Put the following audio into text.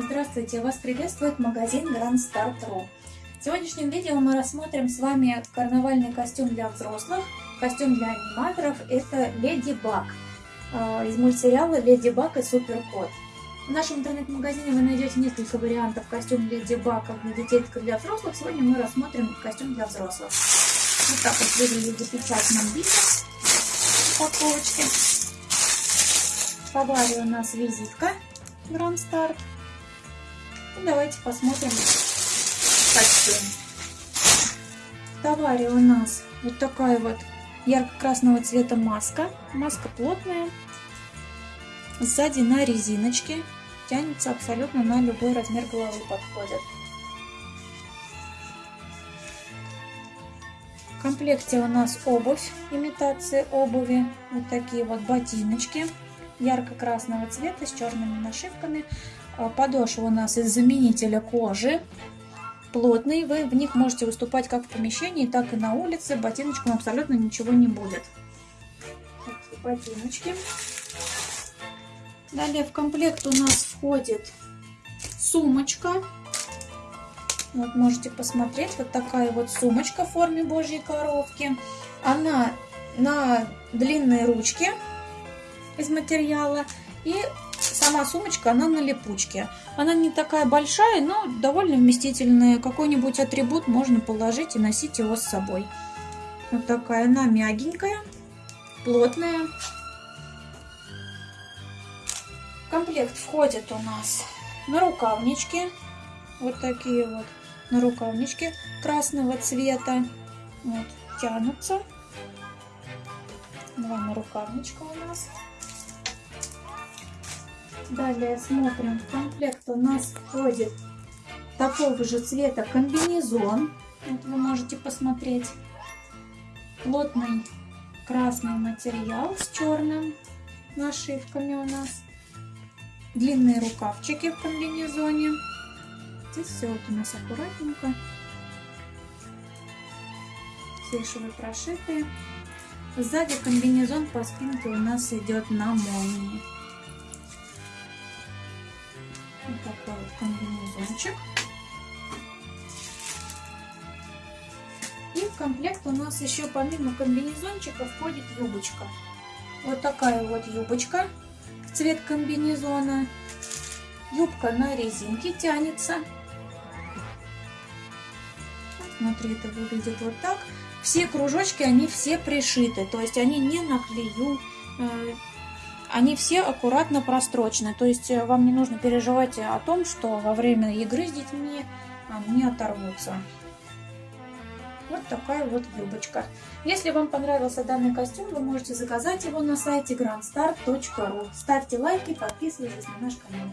Здравствуйте! Вас приветствует магазин Grand Start Ru. В сегодняшнем видео мы рассмотрим с вами карнавальный костюм для взрослых, костюм для аниматоров. Это Леди Баг из мультсериала Леди Баг и Супер Кот. В нашем интернет-магазине вы найдете несколько вариантов костюм Леди Баг как для детей, так и для взрослых. Сегодня мы рассмотрим костюм для взрослых. Вот так вот выглядит в запечатанном виде упаковочки. Товаре у нас визитка Grand Start. И давайте посмотрим костюм. В товаре у нас вот такая вот ярко-красного цвета маска. Маска плотная. Сзади на резиночке. Тянется абсолютно на любой размер головы подходит. В комплекте у нас обувь, имитация обуви. Вот такие вот ботиночки ярко-красного цвета с черными нашивками. А, подошва у нас из заменителя кожи. Плотный, вы в них можете выступать как в помещении, так и на улице. Ботиночкам абсолютно ничего не будет. Ботиночки. Далее в комплект у нас входит сумочка. Вот можете посмотреть, вот такая вот сумочка в форме божьей коровки. Она на длинной ручке из материала. И сама сумочка, она на липучке. Она не такая большая, но довольно вместительная. Какой-нибудь атрибут можно положить и носить его с собой. Вот такая она мягенькая, плотная. В комплект входит у нас на рукавнички. Вот такие вот на рукавнички красного цвета. Вот, тянутся. Два на рукавничка у нас. Далее смотрим, в комплект у нас входит такого же цвета комбинезон. Вот вы можете посмотреть. Плотный красный материал с черным нашивками у нас. Длинные рукавчики в комбинезоне. Здесь все вот у нас аккуратненько. Все швы прошитые. Сзади комбинезон по спинке у нас идет на молнии. Вот такой вот комбинезончик. И в комплект у нас еще помимо комбинезончика входит юбочка. Вот такая вот юбочка, цвет комбинезона. Юбка на резинке тянется. Внутри это выглядит вот так. Все кружочки, они все пришиты, то есть они не на клею, э, они все аккуратно прострочены. То есть э, вам не нужно переживать о том, что во время игры с детьми они оторвутся. Вот такая вот юбочка. Если вам понравился данный костюм, вы можете заказать его на сайте grandstar.ru. Ставьте лайки, подписывайтесь на наш канал.